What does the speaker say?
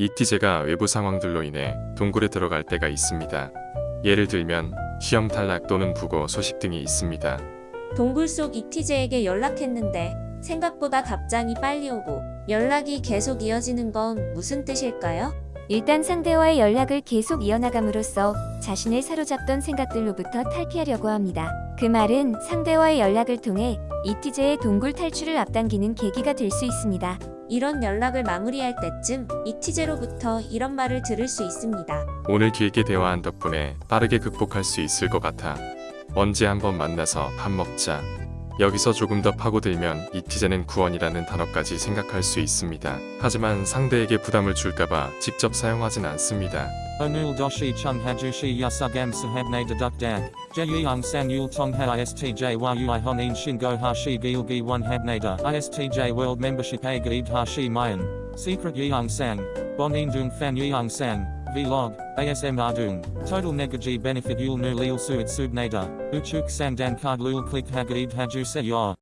이티제가 외부 상황들로 인해 동굴에 들어갈 때가 있습니다. 예를 들면 시험 탈락 또는 부고 소식 등이 있습니다. 동굴 속 이티제에게 연락했는데 생각보다 답장이 빨리 오고 연락이 계속 이어지는 건 무슨 뜻일까요? 일단 상대와의 연락을 계속 이어나감으로써 자신을 사로잡던 생각들로부터 탈피하려고 합니다. 그 말은 상대와의 연락을 통해 이티제의 동굴 탈출을 앞당기는 계기가 될 수 있습니다. 이런 연락을 마무리할 때쯤 이티제로부터 이런 말을 들을 수 있습니다. 오늘 길게 대화한 덕분에 빠르게 극복할 수 있을 것 같아. 언제 한번 만나서 밥 먹자. 여기서 조금 더 파고들면 이티제는 구원이라는 단어까지 생각할 수 있습니다. 하지만 상대에게 부담을 줄까봐 직접 사용하진 않습니다. Onul doshi chung hajushi yasugam sahabne deduk dag. Jeyang sang yul tong ha istj yui honin shingo hashi gilgi one habnada. Istj a gaib hashi mayan. Secret yang sang. Bonin dung fan yang sang. Vlog. ASM ardung. Total negaji benefit yul nu lil suit subnada. Uchuk sang dan card lul click hagaib haju se.